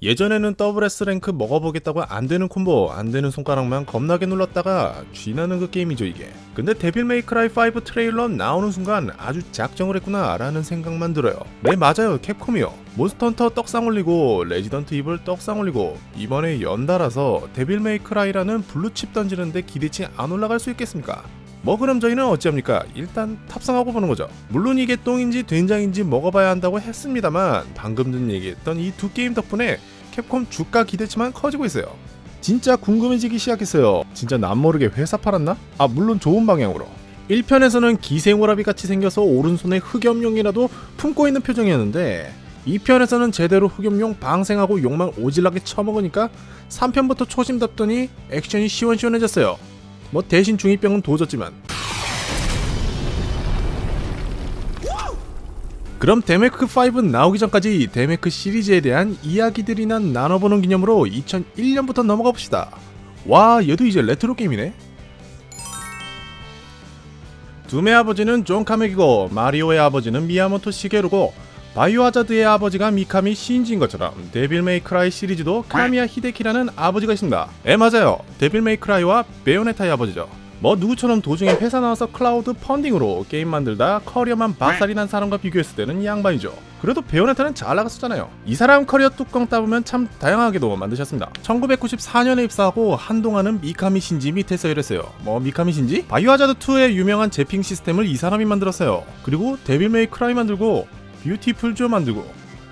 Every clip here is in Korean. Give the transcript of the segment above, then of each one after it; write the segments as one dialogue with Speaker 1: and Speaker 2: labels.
Speaker 1: 예전에는 더블 S 랭크 먹어보겠다고 안되는 콤보 안되는 손가락만 겁나게 눌렀다가 쥐나는 그 게임이죠 이게. 근데 데빌 메이크라이 5 트레일러 나오는 순간 아주 작정을 했구나 라는 생각만 들어요. 네 맞아요. 캡콤이요. 몬스터헌터 떡상 올리고 레지던트 이블 떡상 올리고 이번에 연달아서 데빌 메이크라이라는 블루칩 던지는데 기대치 안 올라갈 수 있겠습니까 뭐 그럼 저희는 어찌합니까? 일단 탑승하고 보는 거죠. 물론 이게 똥인지 된장인지 먹어봐야 한다고 했습니다만 방금 전 얘기했던 이 두 게임 덕분에 캡콤 주가 기대치만 커지고 있어요. 진짜 궁금해지기 시작했어요. 진짜 남모르게 회사 팔았나? 아 물론 좋은 방향으로. 1편에서는 기생오라비 같이 생겨서 오른손에 흑염룡이라도 품고 있는 표정이었는데 2편에서는 제대로 흑염룡 방생하고 욕만 오질나게 쳐먹으니까 3편부터 초심답더니 액션이 시원시원해졌어요. 뭐 대신 중2병은 도졌지만 그럼 데메크5 나오기 전까지 데메크 시리즈에 대한 이야기들이나 나눠보는 기념으로 2001년부터 넘어가 봅시다 와 얘도 이제 레트로 게임이네 둠의 아버지는 존 카맥이고 마리오의 아버지는 미야모토 시게루고 바이오하자드의 아버지가 미카미 신지인 것처럼 데빌 메이크라이 시리즈도 카미야 히데키라는 아버지가 있습니다. 에 맞아요. 데빌 메이크라이와 베요네타의 아버지죠. 뭐 누구처럼 도중에 회사 나와서 크라우드 펀딩으로 게임 만들다 커리어만 박살이 난 사람과 비교했을 때는 양반이죠. 그래도 베요네타는 잘 나갔었잖아요. 이 사람 커리어 뚜껑 따보면 참 다양하게도 만드셨습니다. 1994년에 입사하고 한동안은 미카미 신지 밑에서 일했어요. 뭐 미카미 신지? 바이오하자드2의 유명한 zapping 시스템을 이 사람이 만들었어요. 그리고 데빌 메이 크라이 만들고 뷰티풀 조 만들고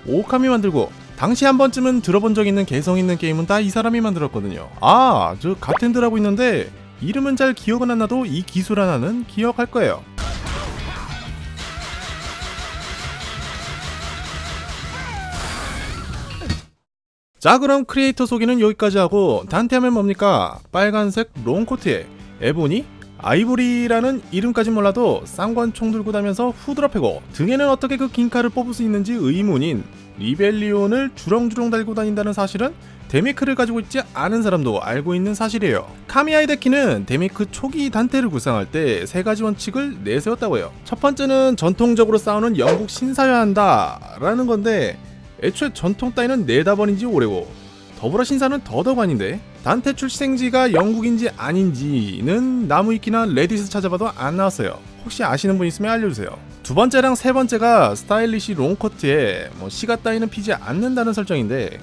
Speaker 1: 오카미 만들고 당시 한 번쯤은 들어본 적 있는 개성 있는 게임은 다 이 사람이 만들었거든요. 아, 저 God Hand라고 있는데 이름은 잘 기억은 안 나도 이 기술 하나는 기억할 거예요. 자 그럼 크리에이터 소개는 여기까지 하고 단테 하면 뭡니까? 빨간색 롱코트에 에보니, 아이보리라는 이름까진 몰라도 쌍권총 들고 다니면서 후드려 패고 등에는 어떻게 그 긴 칼을 뽑을 수 있는지 의문인 리벨리온을 주렁주렁 달고 다닌다는 사실은 데메크를 가지고 있지 않은 사람도 알고 있는 사실이에요. 카미야 히데키는 데메크 초기 단테를 구상할 때 세 가지 원칙을 내세웠다고 해요. 첫 번째는 전통적으로 싸우는 영국 신사여야 한다 라는 건데 애초에 전통 따위는 내다버린 지 오래고 더불어 신사는 더더욱 아닌데 단테 출생지가 영국인지 아닌지는 나무위키나 레딧에서 찾아봐도 안 나왔어요. 혹시 아시는 분 있으면 알려주세요. 두 번째랑 세 번째가 스타일리시 롱코트에 뭐 시가 따위는 피지 않는다는 설정인데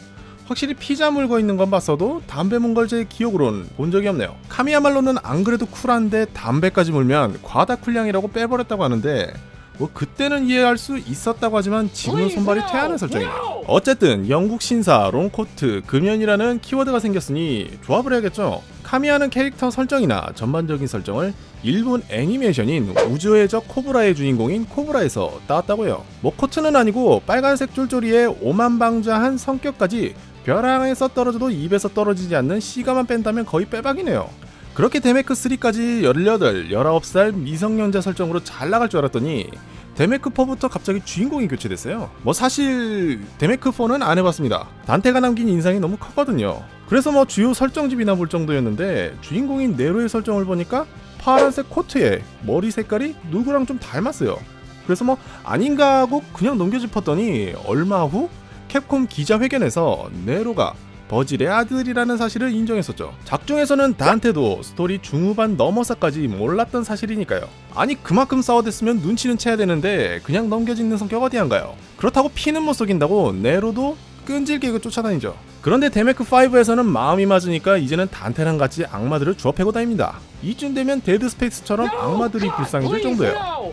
Speaker 1: 확실히 피자 물고 있는 건 봤어도 담배 문 걸 제 기억으론 본 적이 없네요. 카미야 말로는 안 그래도 쿨한데 담배까지 물면 과다 쿨량이라고 빼버렸다고 하는데 뭐 그때는 이해할 수 있었다고 하지만 지금은 손발이 퇴화하는 설정이에요. 어쨌든 영국 신사, 롱코트, 금연이라는 키워드가 생겼으니 조합을 해야겠죠. 카미야는 캐릭터 설정이나 전반적인 설정을 일본 애니메이션인 우주해적 코브라의 주인공인 코브라에서 따왔다고 해요. 뭐 코트는 아니고 빨간색 쫄쫄이의 오만방자한 성격까지 벼랑에서 떨어져도 입에서 떨어지지 않는 시가만 뺀다면 거의 빼박이네요. 그렇게 데메크3까지 18, 19살 미성년자 설정으로 잘 나갈 줄 알았더니 데메크4부터 갑자기 주인공이 교체됐어요. 뭐 사실 데메크4는 안 해봤습니다. 단테가 남긴 인상이 너무 컸거든요. 그래서 뭐 주요 설정집이나 볼 정도였는데 주인공인 네로의 설정을 보니까 파란색 코트에 머리 색깔이 누구랑 좀 닮았어요. 그래서 뭐 아닌가 하고 그냥 넘겨짚었더니 얼마 후 캡콤 기자회견에서 네로가 버질의 아들이라는 사실을 인정했었죠. 작중에서는 단테도 스토리 중후반 넘어서까지 몰랐던 사실이니까요. 아니 그만큼 싸워댔으면 눈치는 채야 되는데 그냥 넘겨짚는 성격 어디 안 가요? 그렇다고 피는 못 속인다고 네로도 끈질기게 쫓아다니죠. 그런데 데메크 5에서는 마음이 맞으니까 이제는 단테랑 같이 악마들을 줘 패고 다닙니다. 이쯤 되면 데드 스페이스처럼 악마들이 불쌍해질 정도예요.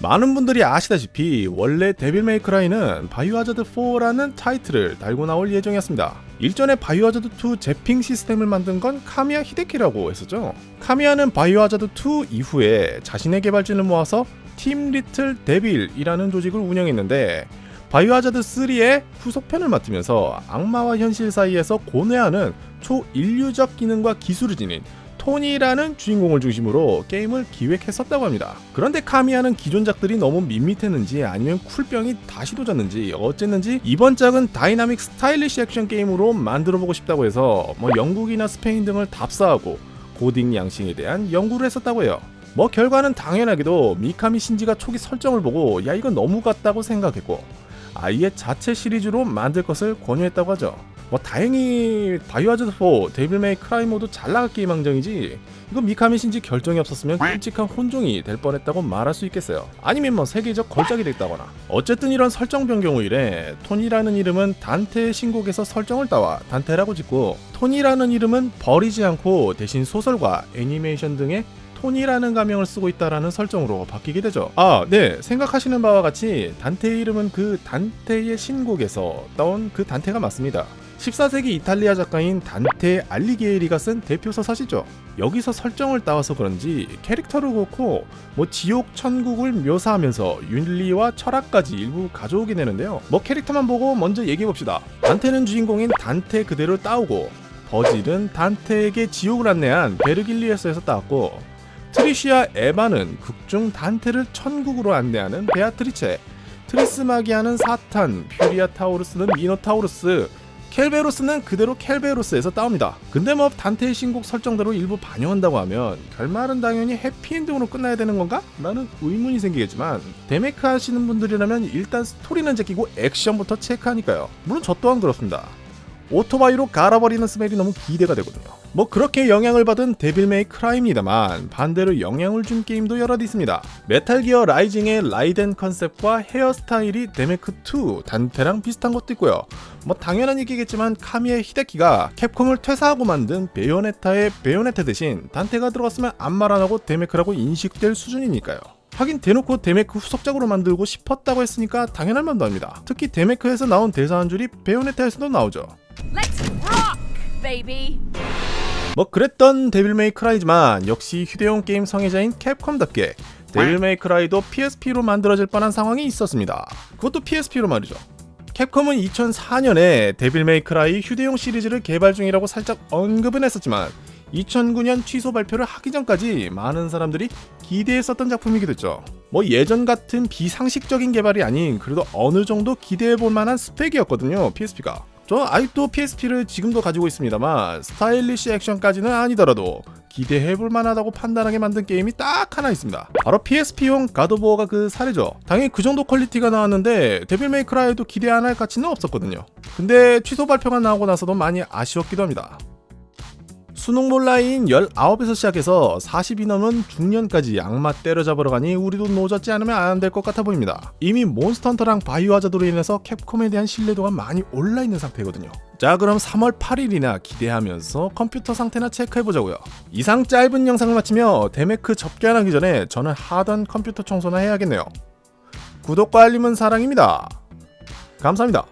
Speaker 1: 많은 분들이 아시다시피 원래 데빌 메이크라이는 바이오하자드 4라는 타이틀을 달고 나올 예정이었습니다. 일전에 바이오하자드 2 zapping 시스템을 만든 건 카미야 히데키라고 했었죠. 카미야는 바이오하자드 2 이후에 자신의 개발진을 모아서 팀 리틀 데빌이라는 조직을 운영했는데 바이오하자드 3의 후속편을 맡으면서 악마와 현실 사이에서 고뇌하는 초인류적 기능과 기술을 지닌 토니라는 주인공을 중심으로 게임을 기획했었다고 합니다. 그런데 카미야는 기존작들이 너무 밋밋했는지 아니면 쿨병이 다시 도졌는지 어쨌는지 이번 작은 dynamic stylish 액션 게임으로 만들어보고 싶다고 해서 뭐 영국이나 스페인 등을 답사하고 고딕 양식에 대한 연구를 했었다고 해요. 뭐 결과는 당연하게도 미카미 신지가 초기 설정을 보고 야 이거 너무 갔다고 생각했고 아예 자체 시리즈로 만들 것을 권유했다고 하죠. 뭐 다행히 바이오하자드 4 데빌 메이 크라이 모두 잘 나갔기 망정이지 이거 미카미 신지 결정이 없었으면 끔찍한 혼종이 될 뻔했다고 말할 수 있겠어요 아니면 뭐 세계적 걸작이 됐다거나 어쨌든 이런 설정 변경 후일에 토니라는 이름은 단테의 신곡에서 설정을 따와 단테라고 짓고 토니라는 이름은 버리지 않고 대신 소설과 애니메이션 등의 톤이라는 가명을 쓰고 있다라는 설정으로 바뀌게 되죠. 아, 네. 생각하시는 바와 같이 단테의 이름은 그 단테의 신곡에서 따온 그 단테가 맞습니다. 14세기 이탈리아 작가인 단테 알리게리가 쓴 대표 서 사시죠. 여기서 설정을 따와서 그런지 캐릭터를 그렇고 뭐 지옥 천국을 묘사하면서 윤리와 철학까지 일부 가져오게 되는데요. 뭐 캐릭터만 보고 먼저 얘기해 봅시다. 단테는 주인공인 단테 그대로 따오고 버질은 단테에게 지옥을 안내한 베르길리우스에서 따왔고 트리시아 에바는 극중 단테를 천국으로 안내하는 베아트리체 트리스마기아는 사탄 퓨리아 타우루스는 미노타우루스 켈베로스는 그대로 켈베로스에서 따옵니다. 근데 뭐 단테의 신곡 설정대로 일부 반영한다고 하면 결말은 당연히 해피엔딩으로 끝나야 되는 건가? 라는 의문이 생기겠지만 데메크 하시는 분들이라면 일단 스토리는 제끼고 액션부터 체크하니까요. 물론 저 또한 그렇습니다. 오토바이로 갈아버리는 smell이 너무 기대가 되거든요. 뭐 그렇게 영향을 받은 데빌메이 크라입니다만 반대로 영향을 준 게임도 여럿 있습니다. 메탈기어 라이징의 라이덴 concept과 헤어스타일이 데메크2 단테랑 비슷한 것도 있고요. 뭐 당연한 얘기겠지만 카미야 히데키가 캡콤을 퇴사하고 만든 베요네타의 베요네타 대신 단테가 들어갔으면 아무 말안 하고 데메크라고 인식될 수준이니까요. 하긴 대놓고 데메크 후속작으로 만들고 싶었다고 했으니까 당연할 만도 합니다. 특히 데메크에서 나온 대사 한 줄이 베요네타에서도 나오죠. 뭐 그랬던 데빌 메이 크라이지만 역시 휴대용 게임 성애자인 캡콤답게 데빌 메이 크라이도 PSP로 만들어질 뻔한 상황이 있었습니다. 그것도 PSP로 말이죠. 캡콤은 2004년에 데빌 메이 크라이 휴대용 시리즈를 개발 중이라고 살짝 언급은 했었지만 2009년 취소 발표를 하기 전까지 많은 사람들이 기대했었던 작품이기도 했죠. 뭐 예전 같은 비상식적인 개발이 아닌 그래도 어느 정도 기대해 볼 만한 스펙이었거든요. PSP가. 저 아직도 PSP를 지금도 가지고 있습니다만 스타일리시 액션까지는 아니더라도 기대해볼 만하다고 판단하게 만든 게임이 딱 하나 있습니다. 바로 PSP용 갓 오브 워가 그 사례죠. 당연히 그 정도 퀄리티가 나왔는데 데빌 메이 크라이도 기대 안 할 가치는 없었거든요. 근데 취소 발표가 나오고 나서도 많이 아쉬웠기도 합니다. 수능 볼 나인 19에서 시작해서 40이 넘은 중년까지 악마 때려잡으러 가니 우리도 노젓지 않으면 안 될 것 같아 보입니다. 이미 몬스터 헌터랑 바이오하자드로 인해서 캡콤에 대한 신뢰도가 많이 올라 있는 상태거든요. 자 그럼 3월 8일이나 기대하면서 컴퓨터 상태나 체크해보자고요. 이상 짧은 영상을 마치며 데메크 접견하기 전에 저는 하던 컴퓨터 청소나 해야겠네요. 구독과 알림은 사랑입니다. 감사합니다.